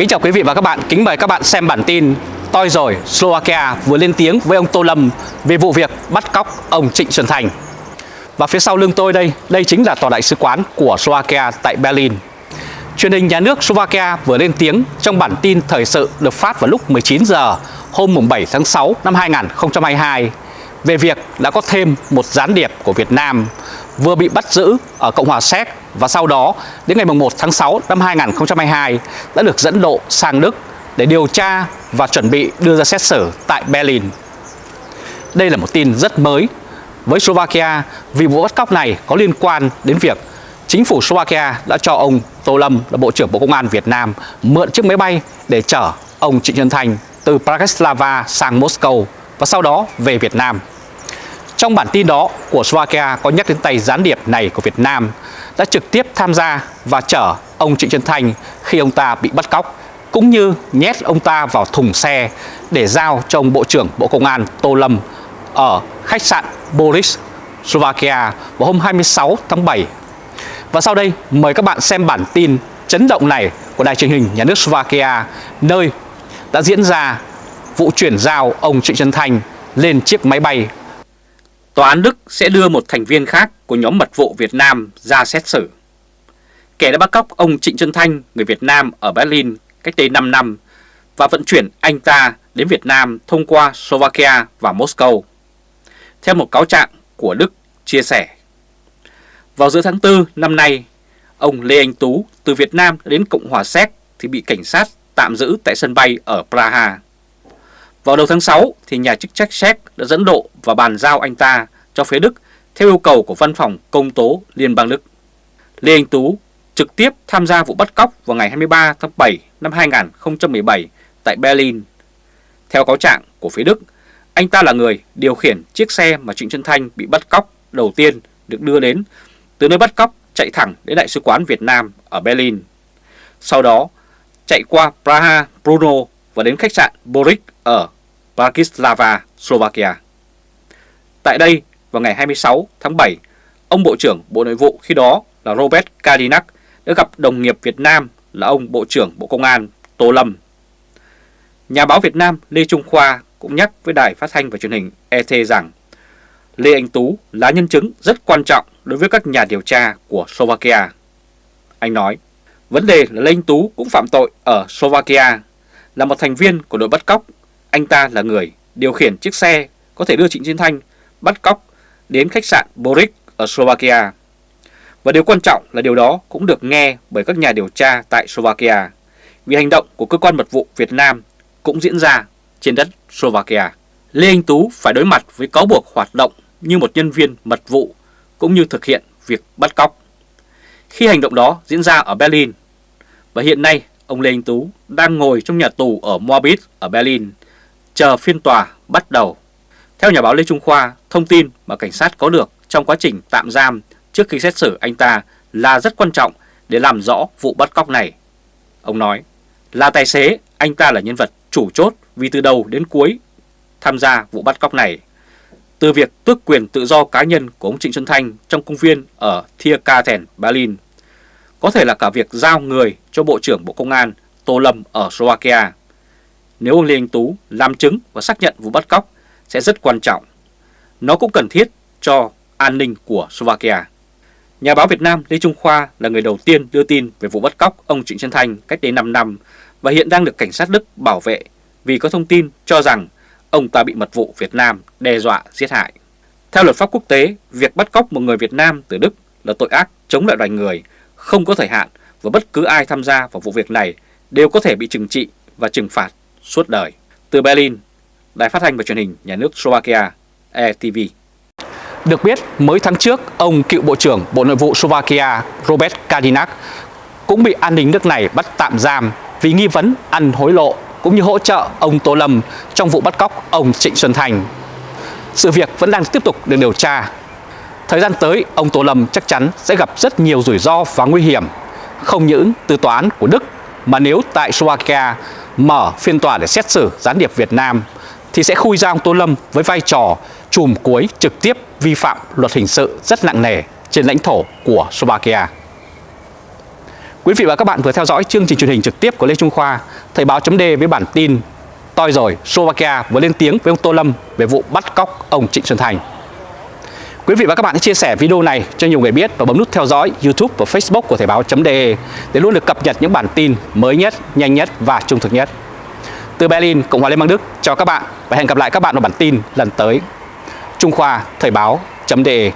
Kính chào quý vị và các bạn, kính mời các bạn xem bản tin Toi rồi, Slovakia vừa lên tiếng với ông Tô Lâm về vụ việc bắt cóc ông Trịnh Xuân Thành. Và phía sau lưng tôi đây, đây chính là tòa đại sứ quán của Slovakia tại Berlin. Truyền hình nhà nước Slovakia vừa lên tiếng trong bản tin thời sự được phát vào lúc 19 giờ hôm 7 tháng 6 năm 2022 về việc đã có thêm một gián điệp của Việt Nam vừa bị bắt giữ ở Cộng hòa Séc và sau đó đến ngày 1 tháng 6 năm 2022 đã được dẫn độ sang Đức để điều tra và chuẩn bị đưa ra xét xử tại Berlin. Đây là một tin rất mới với Slovakia vì vụ bắt cóc này có liên quan đến việc chính phủ Slovakia đã cho ông Tô Lâm là Bộ trưởng Bộ Công an Việt Nam mượn chiếc máy bay để chở ông Trịnh Xuân Thành từ Bratislava sang Moscow và sau đó về Việt Nam. Trong bản tin đó của Slovakia có nhắc đến tay gián điệp này của Việt Nam đã trực tiếp tham gia và chở ông Trịnh Xuân Thanh khi ông ta bị bắt cóc cũng như nhét ông ta vào thùng xe để giao cho ông Bộ trưởng Bộ Công an Tô Lâm ở khách sạn Boris, Slovakia vào hôm 26 tháng 7. Và sau đây mời các bạn xem bản tin chấn động này của đài truyền hình nhà nước Slovakia nơi đã diễn ra vụ chuyển giao ông Trịnh Xuân Thanh lên chiếc máy bay. Tòa án Đức sẽ đưa một thành viên khác của nhóm mật vụ Việt Nam ra xét xử. Kẻ đã bắt cóc ông Trịnh Xuân Thanh, người Việt Nam ở Berlin cách đây 5 năm và vận chuyển anh ta đến Việt Nam thông qua Slovakia và Moscow. Theo một cáo trạng của Đức chia sẻ. Vào giữa tháng 4 năm nay, ông Lê Anh Tú từ Việt Nam đến Cộng hòa Séc thì bị cảnh sát tạm giữ tại sân bay ở Praha. Vào đầu tháng 6 thì nhà chức trách Séc đã dẫn độ và bàn giao anh ta cho phía Đức theo yêu cầu của Văn phòng Công tố Liên bang Đức. Lê Anh Tú trực tiếp tham gia vụ bắt cóc vào ngày 23 tháng 7 năm 2017 tại Berlin. Theo cáo trạng của phía Đức, anh ta là người điều khiển chiếc xe mà Trịnh Xuân Thanh bị bắt cóc đầu tiên được đưa đến từ nơi bắt cóc chạy thẳng đến Đại sứ quán Việt Nam ở Berlin. Sau đó, chạy qua Praha, Brno và đến khách sạn Boric ở Bratislava, Slovakia. Tại đây, vào ngày 26 tháng 7, ông Bộ trưởng Bộ Nội vụ khi đó là Robert Kadinak đã gặp đồng nghiệp Việt Nam là ông Bộ trưởng Bộ Công an Tô Lâm. Nhà báo Việt Nam Lê Trung Khoa cũng nhắc với đài phát thanh và truyền hình ET rằng Lê Anh Tú là nhân chứng rất quan trọng đối với các nhà điều tra của Slovakia. Anh nói, vấn đề là Lê Anh Tú cũng phạm tội ở Slovakia, là một thành viên của đội bắt cóc. Anh ta là người điều khiển chiếc xe có thể đưa Trịnh Chiến Thanh bắt cóc đến khách sạn Boric ở Slovakia. Và điều quan trọng là điều đó cũng được nghe bởi các nhà điều tra tại Slovakia, vì hành động của cơ quan mật vụ Việt Nam cũng diễn ra trên đất Slovakia. Lê Anh Tú phải đối mặt với cáo buộc hoạt động như một nhân viên mật vụ cũng như thực hiện việc bắt cóc. Khi hành động đó diễn ra ở Berlin, và hiện nay ông Lê Anh Tú đang ngồi trong nhà tù ở Moabit ở Berlin, chờ phiên tòa bắt đầu. Theo nhà báo Lê Trung Khoa, thông tin mà cảnh sát có được trong quá trình tạm giam trước khi xét xử anh ta là rất quan trọng để làm rõ vụ bắt cóc này. Ông nói, là tài xế, anh ta là nhân vật chủ chốt vì từ đầu đến cuối tham gia vụ bắt cóc này. Từ việc tước quyền tự do cá nhân của ông Trịnh Xuân Thanh trong công viên ở Thiergarten, Berlin, có thể là cả việc giao người cho Bộ trưởng Bộ Công an Tô Lâm ở Slovakia. Nếu ông Lê Anh Tú làm chứng và xác nhận vụ bắt cóc sẽ rất quan trọng. Nó cũng cần thiết cho an ninh của Slovakia. Nhà báo Việt Nam Lê Trung Khoa là người đầu tiên đưa tin về vụ bắt cóc ông Trịnh Xuân Thanh cách đây 5 năm và hiện đang được cảnh sát Đức bảo vệ vì có thông tin cho rằng ông ta bị mật vụ Việt Nam đe dọa giết hại. Theo luật pháp quốc tế, việc bắt cóc một người Việt Nam từ Đức là tội ác chống lại loài người, không có thời hạn và bất cứ ai tham gia vào vụ việc này đều có thể bị trừng trị và trừng phạt suốt đời. Từ Berlin, Đài phát thanh và truyền hình nhà nước Slovakia, ETV. Được biết, mới tháng trước, ông cựu Bộ trưởng Bộ Nội vụ Slovakia Robert Kadinak cũng bị an ninh nước này bắt tạm giam vì nghi vấn ăn hối lộ cũng như hỗ trợ ông Tô Lâm trong vụ bắt cóc ông Trịnh Xuân Thành. Sự việc vẫn đang tiếp tục được điều tra. Thời gian tới, ông Tô Lâm chắc chắn sẽ gặp rất nhiều rủi ro và nguy hiểm, không những từ tòa án của Đức mà nếu tại Slovakia mở phiên tòa để xét xử gián điệp Việt Nam thì sẽ khui ra ông Tô Lâm với vai trò chùm cuối trực tiếp vi phạm luật hình sự rất nặng nề trên lãnh thổ của Slovakia. Quý vị và các bạn vừa theo dõi chương trình truyền hình trực tiếp của Lê Trung Khoa, Thời báo chấm với bản tin Toi rồi, Slovakia vừa lên tiếng với ông Tô Lâm về vụ bắt cóc ông Trịnh Xuân Thành. Quý vị và các bạn hãy chia sẻ video này cho nhiều người biết và bấm nút theo dõi YouTube và Facebook của Thời báo.de để luôn được cập nhật những bản tin mới nhất, nhanh nhất và trung thực nhất. Từ Berlin, Cộng hòa Liên bang Đức chào các bạn và hẹn gặp lại các bạn ở bản tin lần tới. Trung Khoa Thời báo.de